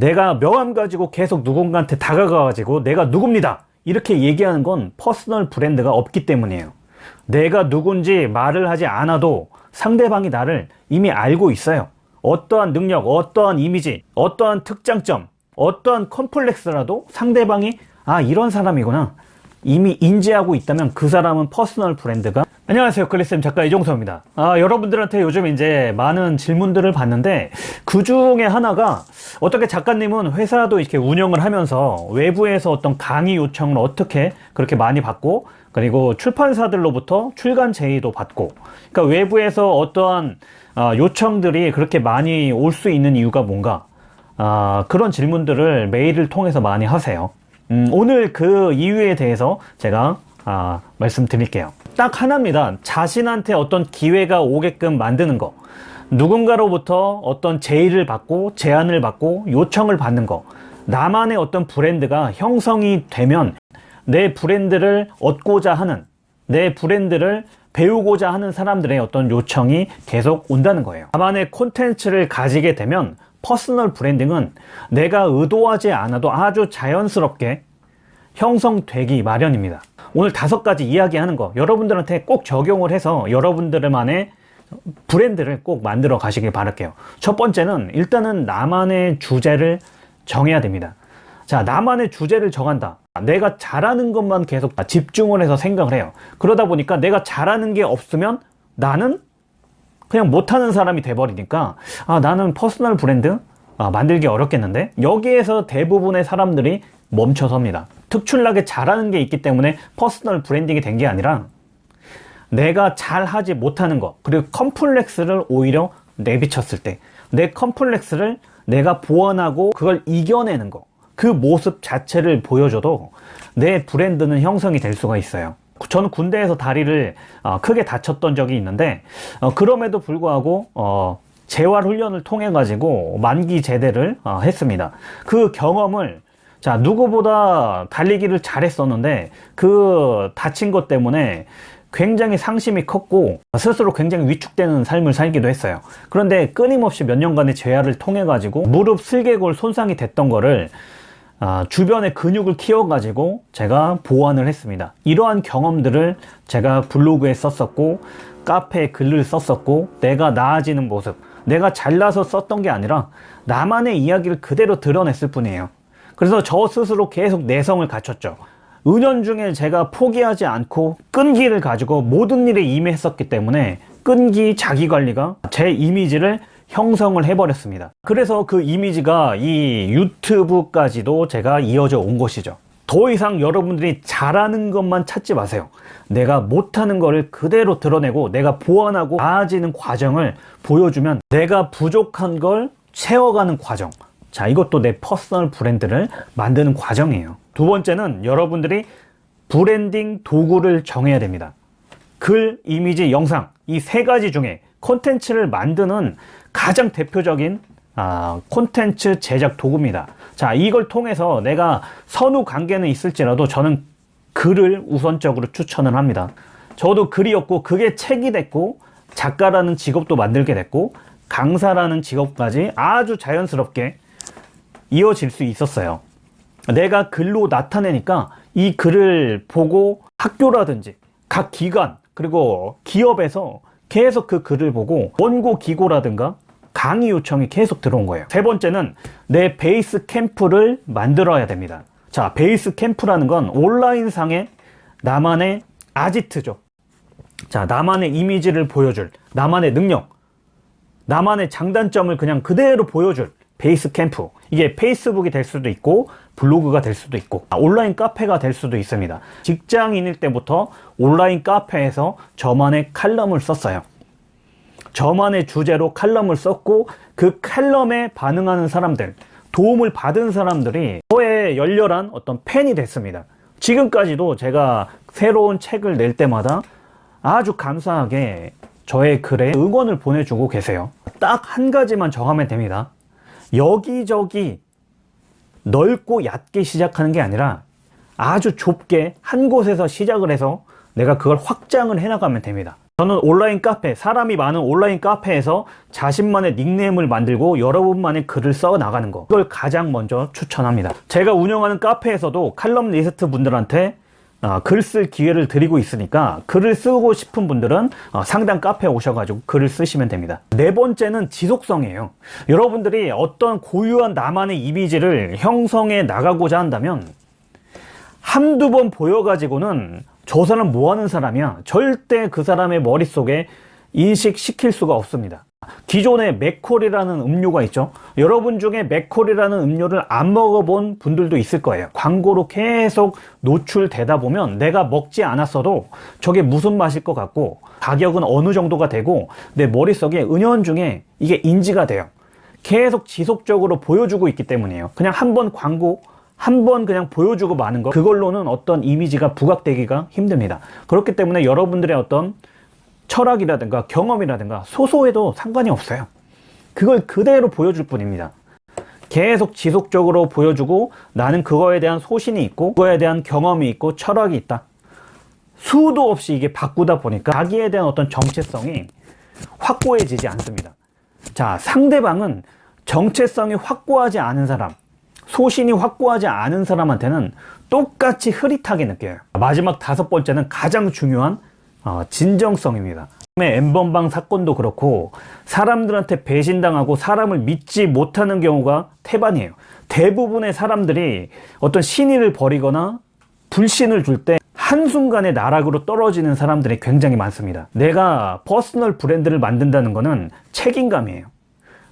내가 명함 가지고 계속 누군가한테 다가가 가지고 내가 누굽니다. 이렇게 얘기하는 건 personal 브랜드가 없기 때문이에요. 내가 누군지 말을 하지 않아도 상대방이 나를 이미 알고 있어요. 어떠한 능력 어떠한 이미지 어떠한 특장점 어떠한 컴플렉스라도 상대방이 아 이런 사람이구나. 이미 인지하고 있다면 그 사람은 personal 브랜드가 안녕하세요. 클리쌤 작가 이종서입니다. 아, 여러분들한테 요즘 이제 많은 질문들을 받는데 그 중에 하나가 어떻게 작가님은 회사도 이렇게 운영을 하면서 외부에서 어떤 강의 요청을 어떻게 그렇게 많이 받고 그리고 출판사들로부터 출간 제의도 받고 그러니까 외부에서 어떠한 아, 요청들이 그렇게 많이 올 수 있는 이유가 뭔가? 아, 그런 질문들을 메일을 통해서 많이 하세요. 음, 오늘 그 이유에 대해서 제가 아, 말씀드릴게요 딱 하나입니다. 자신한테 어떤 기회가 오게끔 만드는 거. 누군가로부터 어떤 제의를 받고 제안을 받고 요청을 받는 거. 나만의 어떤 브랜드가 형성이 되면 내 브랜드를 얻고자 하는 내 브랜드를 배우고자 하는 사람들의 어떤 요청이 계속 온다는 거예요. 나만의 콘텐츠를 가지게 되면 personal branding은 내가 의도하지 않아도 아주 자연스럽게 형성되기 마련입니다 오늘 다섯 가지 이야기하는 거 여러분들한테 꼭 적용을 해서 여러분들만의 브랜드를 꼭 만들어 가시길 바랄게요. 첫 번째는 일단은 나만의 주제를 정해야 됩니다. 자 나만의 주제를 정한다. 내가 잘하는 것만 계속 집중을 해서 생각을 해요. 그러다 보니까 내가 잘하는 게 없으면 나는 그냥 못하는 사람이 돼버리니까 아 나는 personal 브랜드? 아, 만들기 어렵겠는데? 여기에서 대부분의 사람들이 멈춰섭니다 특출나게 잘하는 게 있기 때문에 personal branding이 된 게 아니라 내가 잘하지 못하는 것 그리고 컴플렉스를 오히려 내비쳤을 때 내 컴플렉스를 내가 보완하고 그걸 이겨내는 것 그 모습 자체를 보여줘도 내 브랜드는 형성이 될 수가 있어요. 저는 군대에서 다리를 어, 크게 다쳤던 적이 있는데 어, 그럼에도 불구하고 어, 재활 훈련을 통해 가지고 만기 제대를 어, 했습니다. 그 경험을 자 누구보다 달리기를 잘했었는데 그 다친 것 때문에 굉장히 상심이 컸고 스스로 굉장히 위축되는 삶을 살기도 했어요. 그런데 끊임없이 몇 년간의 재활을 통해 가지고 무릎 슬개골 손상이 됐던 거를 아, 주변의 근육을 키워 가지고 제가 보완을 했습니다. 이러한 경험들을 제가 블로그에 썼었고 카페에 글을 썼었고 내가 나아지는 모습 내가 잘나서 썼던 게 아니라 나만의 이야기를 그대로 드러냈을 뿐이에요 그래서 저 스스로 계속 내성을 갖췄죠. 은연 중에 제가 포기하지 않고 끈기를 가지고 모든 일에 임했었기 때문에 끈기 자기관리가 제 이미지를 형성을 해버렸습니다. 그래서 그 이미지가 이 유튜브까지도 제가 이어져 온 것이죠. 더 이상 여러분들이 잘하는 것만 찾지 마세요. 내가 못하는 것을 그대로 드러내고 내가 보완하고 나아지는 과정을 보여주면 내가 부족한 걸 채워가는 과정 자 이것도 내 personal 브랜드를 만드는 과정이에요. 두 번째는 여러분들이 브랜딩 도구를 정해야 됩니다. 글, 이미지, 영상 이 세 가지 중에 콘텐츠를 만드는 가장 대표적인 아, 콘텐츠 제작 도구입니다. 자 이걸 통해서 내가 선후 관계는 있을지라도 저는 글을 우선적으로 추천을 합니다. 저도 글이었고 그게 책이 됐고 작가라는 직업도 만들게 됐고 강사라는 직업까지 아주 자연스럽게 이어질 수 있었어요. 내가 글로 나타내니까 이 글을 보고 학교라든지 각 기관 그리고 기업에서 계속 그 글을 보고 원고 기고라든가 강의 요청이 계속 들어온 거예요. 세 번째는 내 베이스 캠프를 만들어야 됩니다. 자 베이스 캠프라는 건 온라인 상의 나만의 아지트죠. 자 나만의 이미지를 보여줄 나만의 능력 나만의 장단점을 그냥 그대로 보여줄 베이스 캠프. 이게 페이스북이 될 수도 있고 블로그가 될 수도 있고 온라인 카페가 될 수도 있습니다. 직장인일 때부터 온라인 카페에서 저만의 칼럼을 썼어요. 저만의 주제로 칼럼을 썼고 그 칼럼에 반응하는 사람들 도움을 받은 사람들이 저의 열렬한 어떤 팬이 됐습니다. 지금까지도 제가 새로운 책을 낼 때마다 아주 감사하게 저의 글에 응원을 보내주고 계세요. 딱 한 가지만 정하면 됩니다 여기저기 넓고 얕게 시작하는 게 아니라 아주 좁게 한 곳에서 시작을 해서 내가 그걸 확장을 해 나가면 됩니다 저는 온라인 카페, 사람이 많은 온라인 카페에서 자신만의 닉네임을 만들고 여러분만의 글을 써 나가는 거. 이걸 가장 먼저 추천합니다. 제가 운영하는 카페에서도 칼럼 리스트 분들한테 어, 글쓸 기회를 드리고 있으니까 글을 쓰고 싶은 분들은 어, 상담 카페에 오셔가지고 글을 쓰시면 됩니다. 네 번째는 지속성이에요. 여러분들이 어떤 고유한 나만의 이미지를 형성해 나가고자 한다면 한두 번 보여가지고는 저 사람 뭐 하는 사람이야? 절대 그 사람의 머릿속에 인식시킬 수가 없습니다. 기존에 맥콜이라는 음료가 있죠. 여러분 중에 맥콜이라는 음료를 안 먹어본 분들도 있을 거예요. 광고로 계속 노출되다 보면 내가 먹지 않았어도 저게 무슨 맛일 것 같고 가격은 어느 정도가 되고 내 머릿속에 은연중에 이게 인지가 돼요. 계속 지속적으로 보여주고 있기 때문이에요. 그냥 한 번 광고 한번 그냥 보여주고 마는 거 그걸로는 어떤 이미지가 부각되기가 힘듭니다. 그렇기 때문에 여러분들의 어떤 철학이라든가 경험이라든가 소소해도 상관이 없어요. 그걸 그대로 보여줄 뿐입니다. 계속 지속적으로 보여주고 나는 그거에 대한 소신이 있고 그거에 대한 경험이 있고 철학이 있다. 수도 없이 이게 바꾸다 보니까 자기에 대한 어떤 정체성이 확고해지지 않습니다. 자, 상대방은 정체성이 확고하지 않은 사람, 소신이 확고하지 않은 사람한테는 똑같이 흐릿하게 느껴요. 마지막 다섯 번째는 가장 중요한 어, 진정성입니다. 엠번방 사건도 그렇고 사람들한테 배신당하고 사람을 믿지 못하는 경우가 태반이에요. 대부분의 사람들이 어떤 신의를 버리거나 불신을 줄 때 한순간에 나락으로 떨어지는 사람들이 굉장히 많습니다. 내가 personal 브랜드를 만든다는 것은 책임감이에요.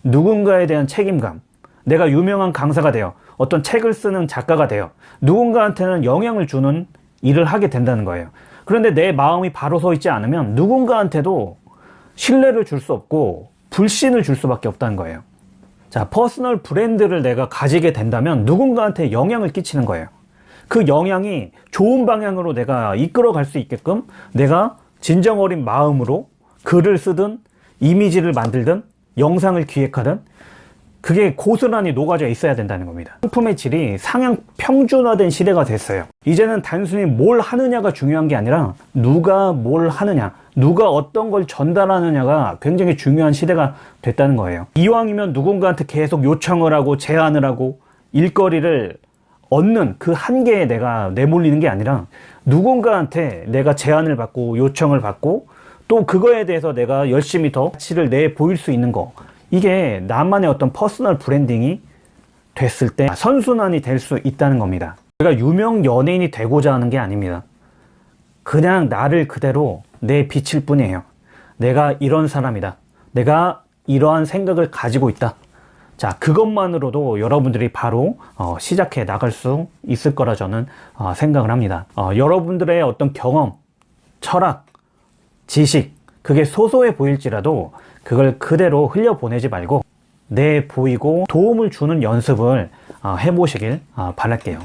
누군가에 대한 책임감. 내가 유명한 강사가 되어 어떤 책을 쓰는 작가가 되어 누군가한테는 영향을 주는 일을 하게 된다는 거예요. 그런데 내 마음이 바로 서 있지 않으면 누군가한테도 신뢰를 줄 수 없고 불신을 줄 수밖에 없다는 거예요. 자, personal 브랜드를 내가 가지게 된다면 누군가한테 영향을 끼치는 거예요. 그 영향이 좋은 방향으로 내가 이끌어 갈 수 있게끔 내가 진정 어린 마음으로 글을 쓰든 이미지를 만들든 영상을 기획하든 그게 고스란히 녹아져 있어야 된다는 겁니다. 상품의 질이 상향 평준화된 시대가 됐어요. 이제는 단순히 뭘 하느냐가 중요한 게 아니라 누가 뭘 하느냐, 누가 어떤 걸 전달하느냐가 굉장히 중요한 시대가 됐다는 거예요. 이왕이면 누군가한테 계속 요청을 하고 제안을 하고 일거리를 얻는 그 한계에 내가 내몰리는 게 아니라 누군가한테 내가 제안을 받고 요청을 받고 또 그거에 대해서 내가 열심히 더 가치를 내 보일 수 있는 거 이게 나만의 어떤 personal branding이 됐을 때 선순환이 될 수 있다는 겁니다. 제가 유명 연예인이 되고자 하는 게 아닙니다. 그냥 나를 그대로 내비칠 뿐이에요. 내가 이런 사람이다. 내가 이러한 생각을 가지고 있다. 자, 그것만으로도 여러분들이 바로 어, 시작해 나갈 수 있을 거라 저는 어, 생각을 합니다. 어, 여러분들의 어떤 경험, 철학, 지식, 그게 소소해 보일지라도 그걸 그대로 흘려보내지 말고 내 보이고 도움을 주는 연습을 어, 해보시길 어, 바랄게요.